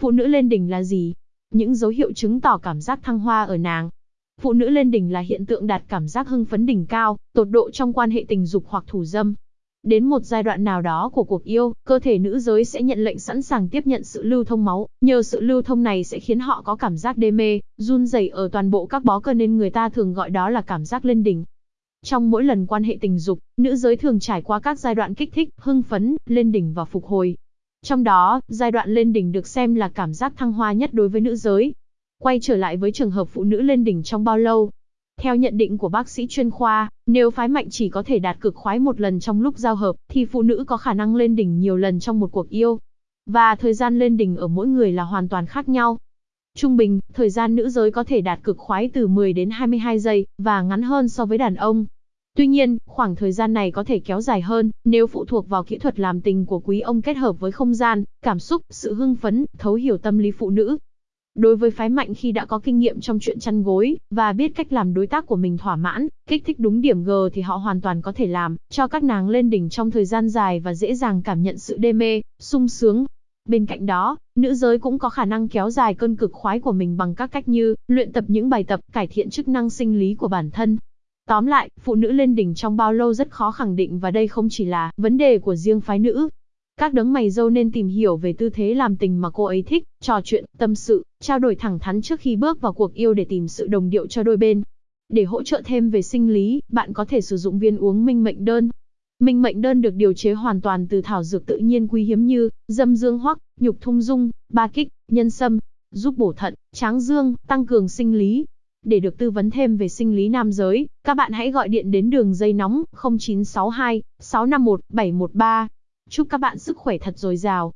Phụ nữ lên đỉnh là gì? Những dấu hiệu chứng tỏ cảm giác thăng hoa ở nàng. Phụ nữ lên đỉnh là hiện tượng đạt cảm giác hưng phấn đỉnh cao, tột độ trong quan hệ tình dục hoặc thủ dâm. Đến một giai đoạn nào đó của cuộc yêu, cơ thể nữ giới sẽ nhận lệnh sẵn sàng tiếp nhận sự lưu thông máu, nhờ sự lưu thông này sẽ khiến họ có cảm giác đê mê, run rẩy ở toàn bộ các bó cơ nên người ta thường gọi đó là cảm giác lên đỉnh. Trong mỗi lần quan hệ tình dục, nữ giới thường trải qua các giai đoạn kích thích, hưng phấn, lên đỉnh và phục hồi. Trong đó, giai đoạn lên đỉnh được xem là cảm giác thăng hoa nhất đối với nữ giới. Quay trở lại với trường hợp phụ nữ lên đỉnh trong bao lâu, theo nhận định của bác sĩ chuyên khoa, nếu phái mạnh chỉ có thể đạt cực khoái một lần trong lúc giao hợp, thì phụ nữ có khả năng lên đỉnh nhiều lần trong một cuộc yêu. Và thời gian lên đỉnh ở mỗi người là hoàn toàn khác nhau. Trung bình, thời gian nữ giới có thể đạt cực khoái từ 10 đến 22 giây, và ngắn hơn so với đàn ông. Tuy nhiên, khoảng thời gian này có thể kéo dài hơn, nếu phụ thuộc vào kỹ thuật làm tình của quý ông kết hợp với không gian, cảm xúc, sự hưng phấn, thấu hiểu tâm lý phụ nữ. Đối với phái mạnh khi đã có kinh nghiệm trong chuyện chăn gối, và biết cách làm đối tác của mình thỏa mãn, kích thích đúng điểm G thì họ hoàn toàn có thể làm, cho các nàng lên đỉnh trong thời gian dài và dễ dàng cảm nhận sự đê mê, sung sướng. Bên cạnh đó, nữ giới cũng có khả năng kéo dài cơn cực khoái của mình bằng các cách như luyện tập những bài tập cải thiện chức năng sinh lý của bản thân, Tóm lại, phụ nữ lên đỉnh trong bao lâu rất khó khẳng định và đây không chỉ là vấn đề của riêng phái nữ. Các đấng mày dâu nên tìm hiểu về tư thế làm tình mà cô ấy thích, trò chuyện, tâm sự, trao đổi thẳng thắn trước khi bước vào cuộc yêu để tìm sự đồng điệu cho đôi bên. Để hỗ trợ thêm về sinh lý, bạn có thể sử dụng viên uống minh mệnh đơn. Minh mệnh đơn được điều chế hoàn toàn từ thảo dược tự nhiên quý hiếm như dâm dương hoắc, nhục thung dung, ba kích, nhân sâm, giúp bổ thận, tráng dương, tăng cường sinh lý, để được tư vấn thêm về sinh lý nam giới, các bạn hãy gọi điện đến đường dây nóng 0962 651 713. Chúc các bạn sức khỏe thật dồi dào.